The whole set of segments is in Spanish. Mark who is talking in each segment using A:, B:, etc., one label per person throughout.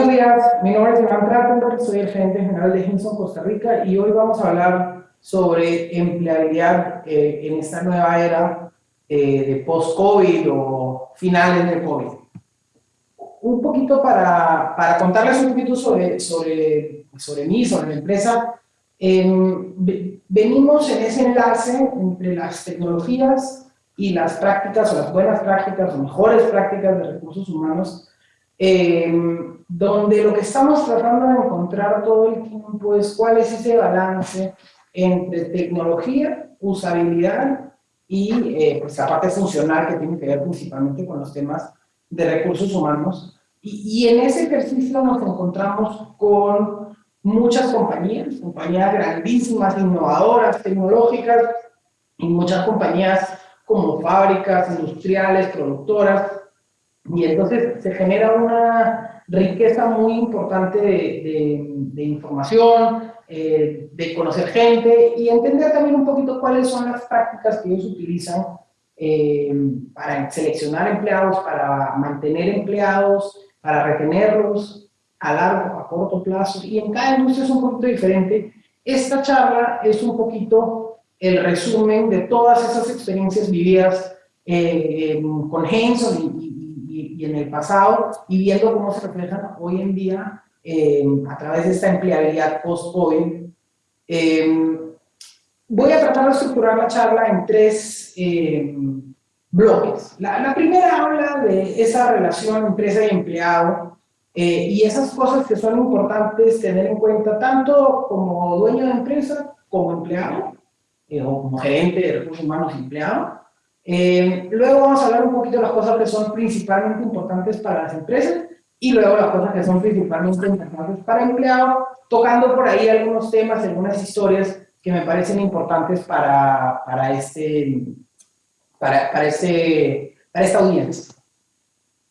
A: Buenos días, mi nombre es Iván Trattenberg, soy el gerente general de Hinson Costa Rica y hoy vamos a hablar sobre empleabilidad eh, en esta nueva era eh, de post-COVID o finales de COVID. Un poquito para, para contarles un poquito sobre, sobre, sobre mí, sobre la empresa. venimos en ese enlace entre las tecnologías y las prácticas o las buenas prácticas o mejores prácticas de recursos humanos eh, donde lo que estamos tratando de encontrar todo el tiempo es cuál es ese balance entre tecnología, usabilidad y eh, pues la parte funcional que tiene que ver principalmente con los temas de recursos humanos. Y, y, en ese ejercicio nos encontramos con muchas compañías, compañías grandísimas, innovadoras, tecnológicas, y muchas compañías como fábricas, industriales, productoras, y entonces se genera una riqueza muy importante de, de, información, eh, de conocer gente y entender también un poquito cuáles son las prácticas que ellos utilizan eh, para seleccionar empleados, para mantener empleados, para retenerlos a largo, a corto plazo, y en cada industria es un poquito diferente. Esta charla es un poquito el resumen de todas esas experiencias vividas eh, con Henson y, y, en el pasado y viendo cómo se reflejan hoy en día eh, a través de esta empleabilidad post-COVID. Eh, voy a tratar de estructurar la charla en tres eh, bloques. La, la, primera habla de esa relación empresa y empleado y esas cosas que son importantes tener en cuenta tanto como dueño de empresa como empleado o como gerente de recursos humanos empleado eh, luego vamos a hablar un poquito de las cosas que son principalmente importantes para las empresas y luego las cosas que son principalmente importantes para empleados, tocando por ahí algunos temas, algunas historias que me parecen importantes para, para, este, para, para, este, para esta audiencia.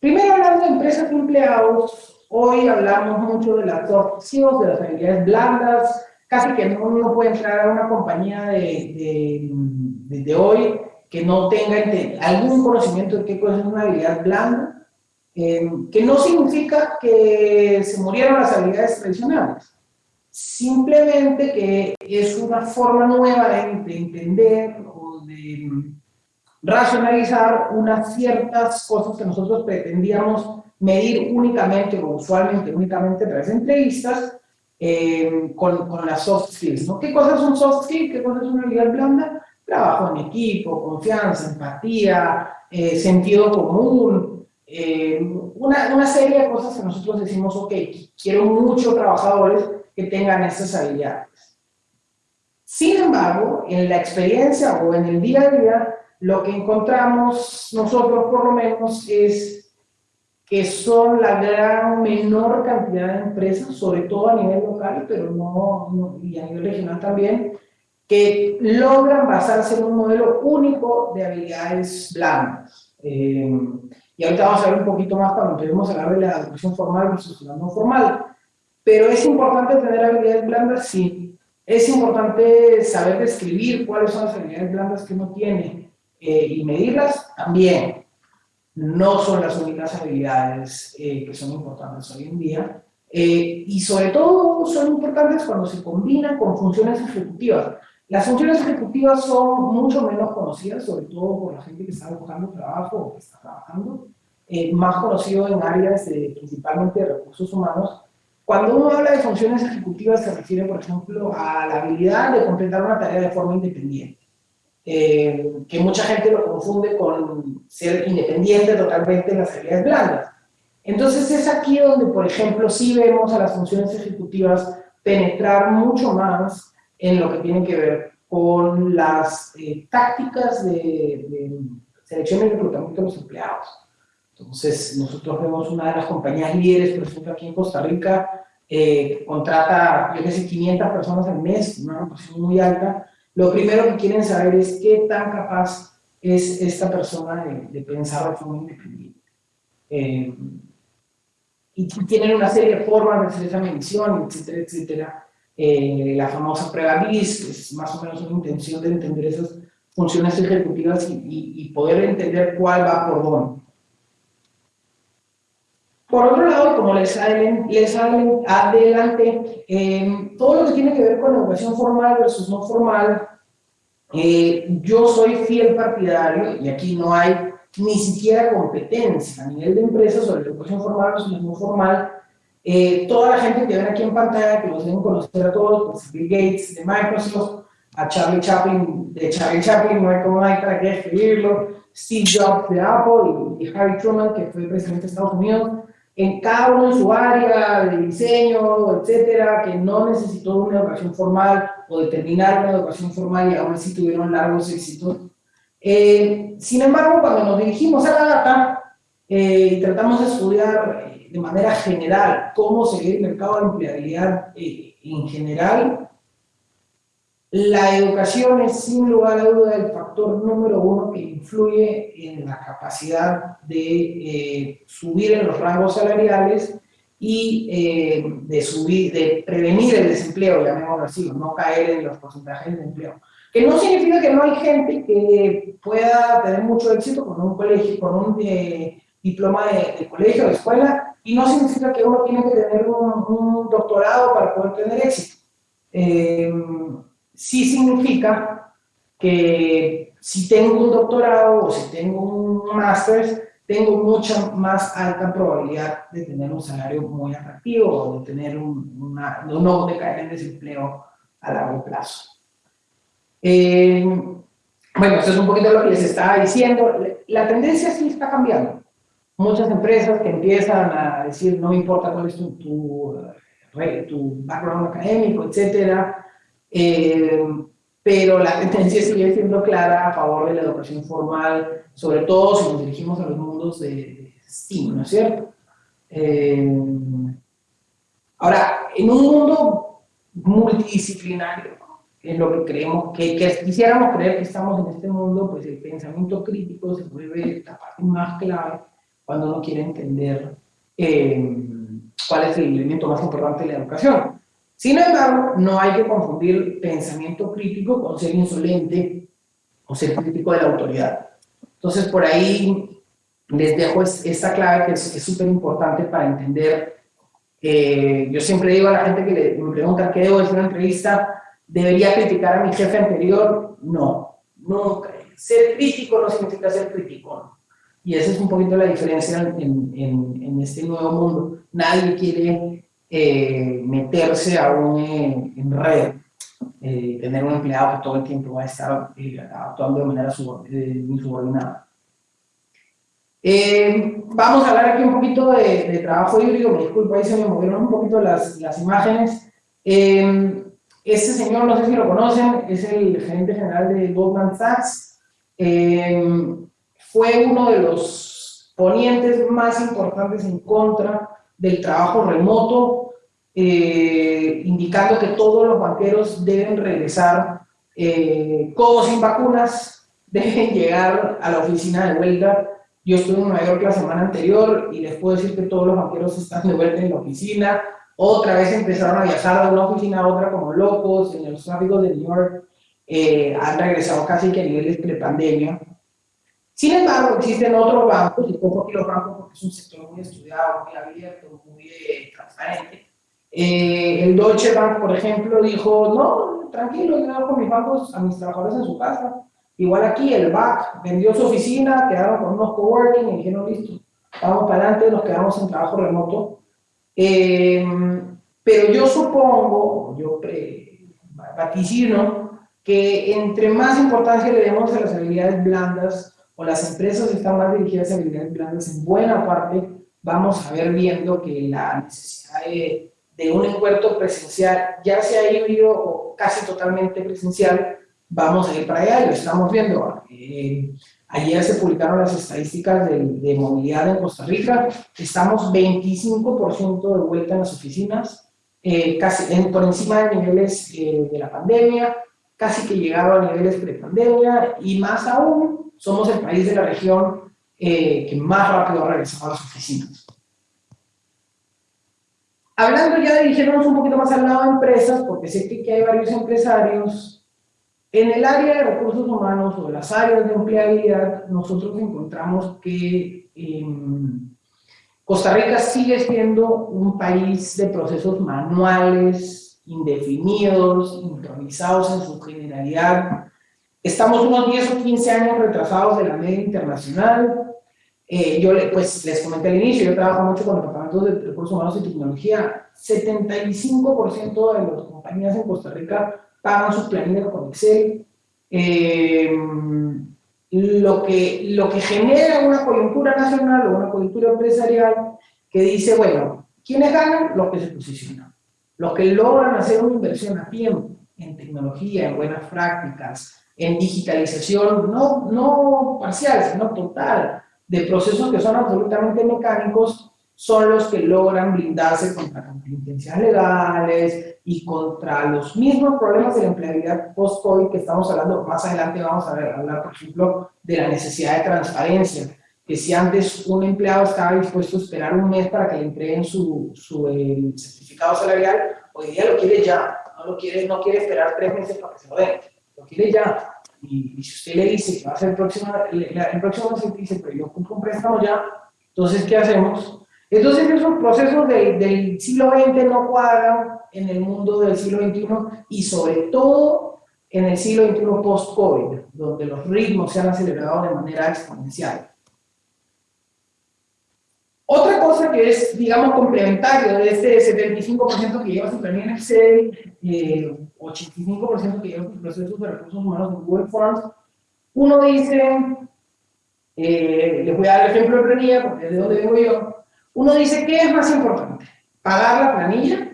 A: Primero hablando de empresas y empleados, hoy hablamos mucho de las soft skills, de las habilidades blandas, casi que uno puede entrar a una compañía de, de, de, de hoy que no tenga algún conocimiento de qué cosa es una habilidad blanda, eh, que no significa que se murieron las habilidades tradicionales, simplemente que es una forma nueva de, entender o de racionalizar unas ciertas cosas que nosotros pretendíamos medir únicamente o usualmente únicamente a través de entrevistas eh, con, con, las soft skills. ¿no? ¿Qué cosas son soft skills? ¿Qué cosas es una habilidad blanda? Trabajo en equipo, confianza, empatía, eh, sentido común, eh, una, una, serie de cosas que nosotros decimos, ok, quiero muchos trabajadores que tengan estas habilidades. Sin embargo, en la experiencia o en el día a día, lo que encontramos nosotros por lo menos es que son la gran menor cantidad de empresas, sobre todo a nivel local, pero no, no y a nivel regional también, que logran basarse en un modelo único de habilidades blandas. Eh, y ahorita vamos a ver un poquito más cuando empecemos a hablar de la educación formal versus la no formal. Pero es importante tener habilidades blandas, sí. Es importante saber describir cuáles son las habilidades blandas que uno tiene eh, y medirlas también. No son las únicas habilidades eh, que son importantes hoy en día. y sobre todo son importantes cuando se combinan con funciones ejecutivas. Las funciones ejecutivas son mucho menos conocidas, sobre todo por la gente que está buscando trabajo o que está trabajando, eh, más conocido en áreas de, principalmente de recursos humanos. Cuando uno habla de funciones ejecutivas se refiere, por ejemplo, a la habilidad de completar una tarea de forma independiente, eh, que mucha gente lo confunde con ser independiente totalmente en las habilidades blandas. Entonces es aquí donde, por ejemplo, sí vemos a las funciones ejecutivas penetrar mucho más en lo que tiene que ver con las eh, tácticas de, selección y reclutamiento de los empleados. Entonces, nosotros vemos una de las compañías líderes, por ejemplo, aquí en Costa Rica, eh, que contrata, yo que sé, 500 personas al mes, una posición muy alta. Lo primero que quieren saber es qué tan capaz es esta persona de, pensar de forma independiente. Eh, y tienen una serie de formas de hacer esa medición, etcétera, etcétera, eh, la famosa prueba BIS, es más o menos una intención de entender esas funciones ejecutivas y, y, poder entender cuál va por dónde. Por otro lado, como les, les adelante, eh, todo lo que tiene que ver con educación formal versus no formal, eh, yo soy fiel partidario, y aquí no hay ni siquiera competencia a nivel de empresas sobre educación formal versus no formal, eh, toda la gente que ven aquí en pantalla, que los deben conocer a todos, pues Bill Gates de Microsoft, a Charlie Chaplin, de Charlie Chaplin, no hay como hay para qué escribirlo, Steve Jobs de Apple y, Harry Truman, que fue presidente de Estados Unidos, en cada uno en su área de diseño, etcétera, que no necesitó una educación formal o de terminar una educación formal y aún así tuvieron largos éxitos. Eh, sin embargo, cuando nos dirigimos a la data eh, y tratamos de estudiar de manera general cómo se ve el mercado de empleabilidad en general, la educación es sin lugar a duda el factor número uno que influye en la capacidad de eh, subir en los rangos salariales y eh, de, subir, de prevenir el desempleo, llamémoslo así, no caer en los porcentajes de empleo. Que no significa que no hay gente que pueda tener mucho éxito con un colegio, con un eh, diploma de, colegio, de escuela, y no significa que uno tiene que tener un, un doctorado para poder tener éxito sí significa que si tengo un doctorado o si tengo un máster, tengo mucha más alta probabilidad de tener un salario muy atractivo o de tener un, no de caer en desempleo a largo plazo. Eh, bueno, eso es un poquito lo que les estaba diciendo. La tendencia sí está cambiando. Muchas empresas que empiezan a decir, no importa cuál es tu, tu, eh, tu background académico, etcétera, eh, pero la tendencia sigue siendo clara a favor de la educación formal, sobre todo si nos dirigimos a los mundos de, STEAM, ¿no es cierto? Eh, ahora, en un mundo multidisciplinario, que es lo que creemos, que, quisiéramos creer que estamos en este mundo, pues el pensamiento crítico se vuelve la parte más clave cuando uno quiere entender eh, cuál es el elemento más importante de la educación. Sin embargo, no hay que confundir pensamiento crítico con ser insolente o ser crítico de la autoridad. Entonces, por ahí les dejo esta clave que es súper importante para entender. Eh, yo siempre digo a la gente que me pregunta qué debo decir en una entrevista, ¿debería criticar a mi jefe anterior? No, nunca. Ser crítico no significa ser crítico. Y esa es un poquito la diferencia en, en, en este nuevo mundo. Nadie quiere eh, meterse a un eh, enredo, eh, tener un empleado que todo el tiempo va a estar actuando de manera insubordinada. vamos a hablar aquí un poquito de, trabajo híbrido, me disculpo, ahí se me movieron un poquito las, las imágenes. este señor, no sé si lo conocen, es el gerente general de Goldman Sachs. Fue uno de los ponientes más importantes en contra del trabajo remoto eh, indicando que todos los banqueros deben regresar eh, sin vacunas, deben llegar a la oficina de huelga. Yo estuve en Nueva York la semana anterior y les puedo decir que todos los banqueros están de vuelta en la oficina. Otra vez empezaron a viajar de una oficina a otra como locos. En los tráficos de New York eh, han regresado casi que a niveles pre-pandemia. Sin embargo, existen otros bancos, y poco aquí los bancos porque es un sector muy estudiado, muy abierto, muy eh, transparente, eh, el Deutsche Bank, por ejemplo, dijo, no, tranquilo, yo hago con mis bancos a mis trabajadores en su casa. Igual aquí, el BAC vendió su oficina, quedaron con unos coworking y dijeron, listo, vamos para adelante, nos quedamos en trabajo remoto. Eh, pero yo supongo, yo vaticino, que entre más importancia le demos a las habilidades blandas, o las empresas están más dirigidas a habilidades blandas, en buena parte vamos a ver viendo que la necesidad de de un encuentro presencial, ya sea híbrido o casi totalmente presencial, vamos a ir para allá lo estamos viendo. Eh, ayer se publicaron las estadísticas de, de, movilidad en Costa Rica, estamos 25% de vuelta en las oficinas, eh, casi por encima de niveles eh, de la pandemia, casi que llegado a niveles pre-pandemia y más aún, somos el país de la región que más rápido ha regresado a las oficinas. Hablando ya, dirigirnos un poquito más al lado de empresas, porque sé que hay varios empresarios, en el área de recursos humanos o las áreas de empleabilidad, nosotros encontramos que em, Costa Rica sigue siendo un país de procesos manuales, indefinidos, improvisados en su generalidad. Estamos unos 10 o 15 años retrasados de la media internacional. Eh, yo pues, les comenté al inicio, yo trabajo mucho con departamentos de recursos humanos y tecnología. 75% de las compañías en Costa Rica pagan sus planillas con Excel. Eh, lo que, lo que genera una coyuntura nacional o una coyuntura empresarial que dice, bueno, ¿quiénes ganan? Los que se posicionan. Los que logran hacer una inversión a tiempo en tecnología, en buenas prácticas, en digitalización, no, no parcial, sino total, de procesos que son absolutamente mecánicos, son los que logran blindarse contra contingencias legales y contra los mismos problemas de la empleabilidad post-COVID que estamos hablando. Más adelante vamos a hablar, por ejemplo, de la necesidad de transparencia, que si antes un empleado estaba dispuesto a esperar un mes para que le entreguen su, su eh, certificado salarial, hoy día lo quiere ya, no, lo quiere, no quiere esperar tres meses para que se lo den, lo quiere ya. Y, si usted le dice que va a ser el próximo, el, próximo mes, dice, pero yo cumplo un préstamo ya, entonces, ¿qué hacemos? Entonces esos procesos del siglo XX no cuadran en el mundo del siglo XXI y sobre todo en el siglo XXI post-COVID, donde los ritmos se han acelerado de manera exponencial. Otra cosa que es, digamos, complementario de este 75% que lleva su planilla en Excel, eh, 85% que lleva sus procesos de recursos humanos en Google Forms, uno dice, eh, les voy a dar el ejemplo de planilla porque es de donde vengo yo, uno dice, ¿qué es más importante? ¿Pagar la planilla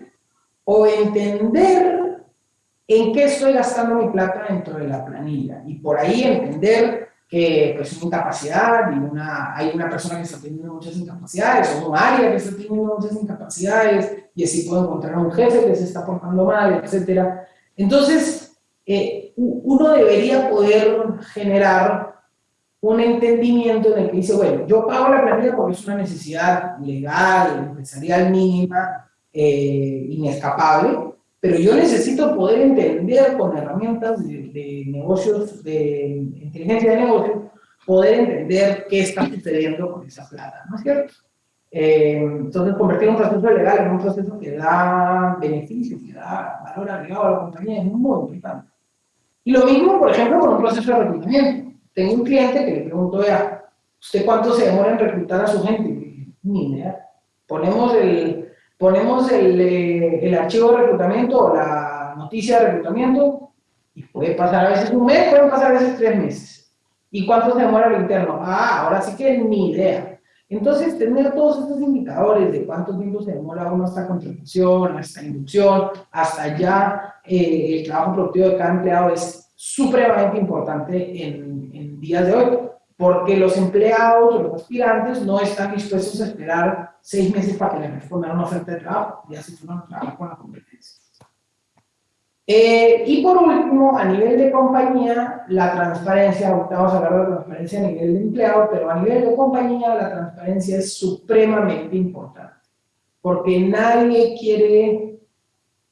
A: o entender en qué estoy gastando mi plata dentro de la planilla? Y por ahí entender que pues, una incapacidad hay una persona que está teniendo muchas incapacidades o un área que está teniendo muchas incapacidades y así puedo encontrar a un jefe que se está portando mal, etc. Entonces, eh, uno debería poder generar un entendimiento en el que dice, bueno, yo pago la planilla porque es una necesidad legal, empresarial mínima, eh, inescapable, pero yo necesito poder entender con herramientas de, negocios, de inteligencia de negocios, poder entender qué está sucediendo con esa plata, ¿no es cierto? Eh, entonces, convertir un proceso legal en un proceso que da beneficios, que da valor agregado a la compañía es muy importante. Y lo mismo, por ejemplo, con un proceso de reclutamiento tengo un cliente que le pregunto, vea, ¿usted cuánto se demora en reclutar a su gente? Ni idea. Ponemos el, ponemos el, eh, el archivo de reclutamiento o la noticia de reclutamiento y puede pasar a veces un mes, pueden pasar a veces tres meses. ¿Y cuánto se demora el interno? Ah, ahora sí que ni idea. Entonces, tener todos estos indicadores de cuánto tiempo se demora uno hasta contratación, hasta inducción, hasta ya eh, el trabajo productivo de cada empleado es supremamente importante en, en, días de hoy, porque los empleados o los aspirantes no están dispuestos a esperar seis meses para que les respondan una oferta de trabajo, ya se forman a trabajar con la competencia. Eh, y por último, a nivel de compañía, la transparencia, vamos a hablar de transparencia a nivel de empleado, pero a nivel de compañía la transparencia es supremamente importante, porque nadie quiere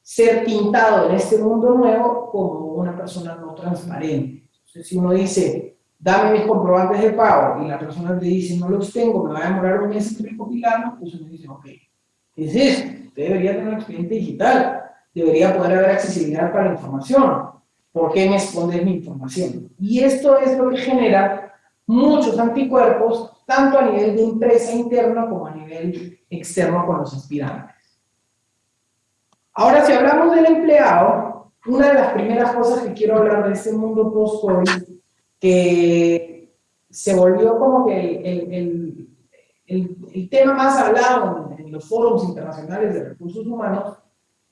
A: ser pintado en este mundo nuevo como una persona no transparente. Entonces, si uno dice, dame mis comprobantes de pago, y la persona te dice, no los tengo, me va a demorar un mes en recopilarlos, pues uno dice, ok, ¿qué es esto? Usted debería tener un expediente digital, debería poder haber accesibilidad para la información. ¿Por qué me escondes mi información? Y esto es lo que genera muchos anticuerpos, tanto a nivel de empresa interna como a nivel externo con los aspirantes. Ahora, si hablamos del empleado, una de las primeras cosas que quiero hablar de este mundo post-COVID, que se volvió como que el, el, el, tema más hablado en, los foros internacionales de recursos humanos,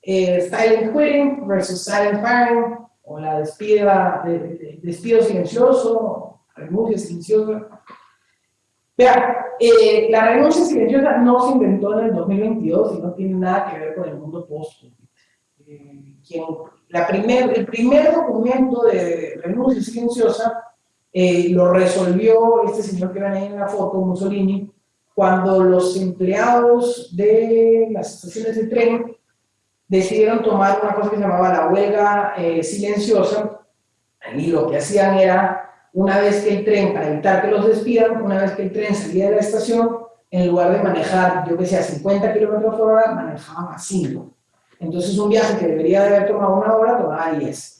A: eh, silent quitting versus silent firing, o la despida, de, despido silencioso, renuncia silenciosa. Vean, eh, la renuncia silenciosa no se inventó en el 2022 y no tiene nada que ver con el mundo post eh, primer, el primer documento de renuncia silenciosa eh, lo resolvió este señor que ven ahí en la foto, Mussolini, cuando los empleados de las estaciones de tren decidieron tomar una cosa que se llamaba la huelga silenciosa y lo que hacían era una vez que el tren, para evitar que los despidan, una vez que el tren salía de la estación, en lugar de manejar, yo que sé, a 50 kilómetros por hora, manejaban a 5. Entonces un viaje que debería de haber tomado una hora, tomaba 10.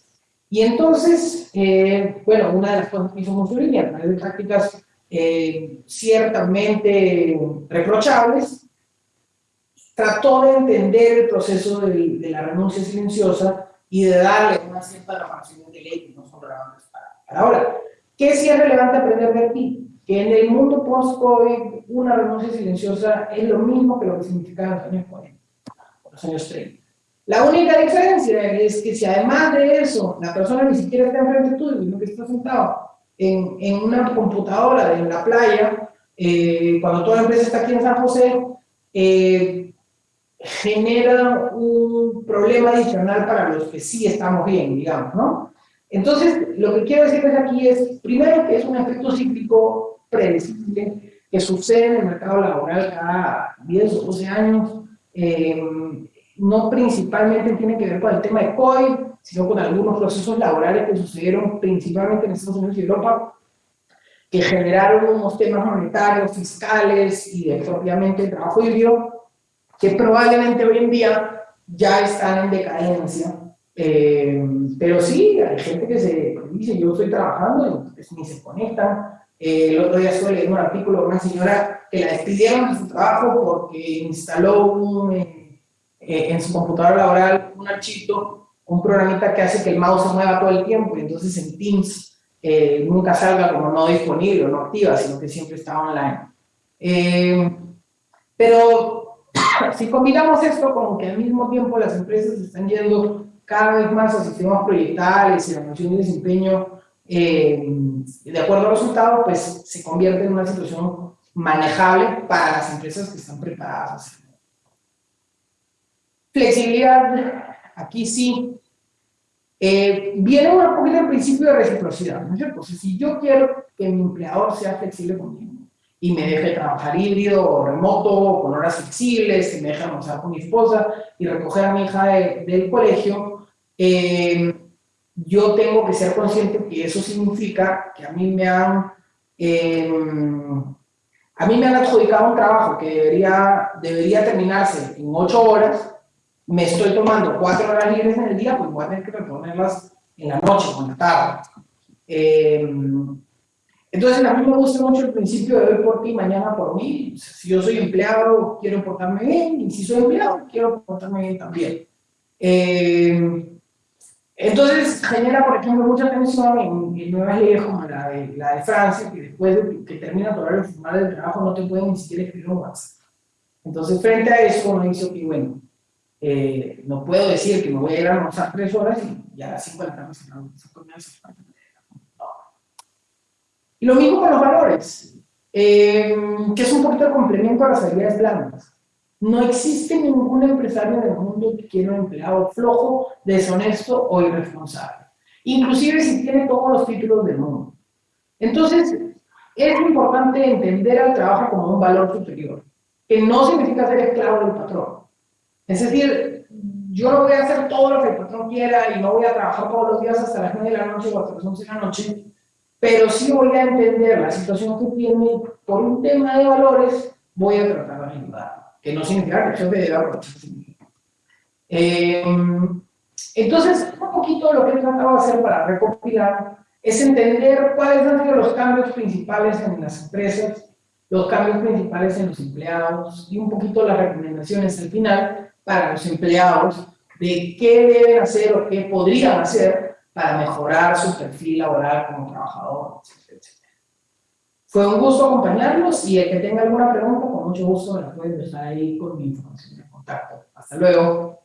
A: Y entonces, eh, bueno, una de las cosas que hizo Mussolini, a través de prácticas eh, ciertamente reprochables, trató de entender el proceso de, la renuncia silenciosa y de darle una cierta reparación de ley que no son relevantes para, para ahora. ¿Qué sí es relevante aprender de aquí? Que en el mundo post-COVID una renuncia silenciosa es lo mismo que lo que significaba en los años 40, o los años 30. La única diferencia es que si además de eso la persona ni siquiera está enfrente tuyo, sino que está sentado en, en una computadora en la playa, eh, cuando toda la empresa está aquí en San José, eh, genera un problema adicional para los que sí estamos bien, digamos, ¿no? Entonces, lo que quiero decirles aquí es, primero, que es un efecto cíclico predecible que sucede en el mercado laboral cada 10 o 12 años, eh, no principalmente tiene que ver con el tema de COVID, sino con algunos procesos laborales que sucedieron principalmente en Estados Unidos y Europa, que generaron unos temas monetarios, fiscales y de propiamente el trabajo híbrido, que probablemente hoy en día ya están en decadencia. Eh, pero sí, hay gente que se dice, yo estoy trabajando y pues, ni se conectan. Eh, el otro día estuve leyendo un artículo de una señora que la despidieron de su trabajo porque instaló un eh, en su computadora laboral un archivo, un programita que hace que el mouse se mueva todo el tiempo y entonces en Teams eh, nunca salga como no disponible o no activa, sino que siempre está online. Eh, pero si combinamos esto con que al mismo tiempo las empresas están yendo cada vez más a sistemas proyectales y la noción de desempeño de acuerdo a los resultados, pues se convierte en una situación manejable para las empresas que están preparadas. Flexibilidad, aquí sí. Eh, viene un poquito el principio de reciprocidad, ¿no es cierto? si yo quiero que mi empleador sea flexible conmigo y me deje trabajar híbrido o remoto, con horas flexibles, que me deje almorzar con mi esposa y recoger a mi hija del colegio, eh, yo tengo que ser consciente que eso significa que a mí me han, eh, a mí me han adjudicado un trabajo que debería, debería terminarse en ocho horas me estoy tomando cuatro horas libres en el día, pues voy a tener que reponerlas en la noche o en la tarde. Eh, entonces, a mí me gusta mucho el principio de hoy por ti, mañana por mí. Si yo soy empleado, quiero portarme bien, y si soy empleado, quiero portarme bien también. Eh, entonces, genera, por ejemplo, mucha tensión en, nuevas leyes como la de, la de Francia, que después de que termina tu horario formal del trabajo no te pueden ni siquiera escribir un WhatsApp. Entonces, frente a eso, uno dice, que bueno, eh, no puedo decir que me voy a ir a almorzar tres horas y ya a las cinco de la tarde se Y lo mismo con los valores, eh, que es un poquito de complemento a las habilidades blandas. No existe ningún empresario en el mundo que quiera un empleado flojo, deshonesto o irresponsable. Inclusive si tiene todos los títulos del mundo. Entonces, es importante entender al trabajo como un valor superior, que no significa ser esclavo del patrón, es decir, yo no voy a hacer todo lo que el patrón quiera y no voy a trabajar todos los días hasta las 9 de la noche o hasta las 11 de la noche, pero sí voy a entender la situación que tiene por un tema de valores, voy a tratar de ayudar, que no significa que yo debe aprovecharse. Eh, entonces, un poquito lo que he tratado de hacer para recopilar es entender cuáles han sido los cambios principales en las empresas, los cambios principales en los empleados y un poquito las recomendaciones al final para los empleados de qué deben hacer o qué podrían hacer para mejorar su perfil laboral como trabajador, etc. Fue un gusto acompañarlos y el que tenga alguna pregunta, con mucho gusto me la pueden dejar ahí con mi información de contacto. Hasta luego.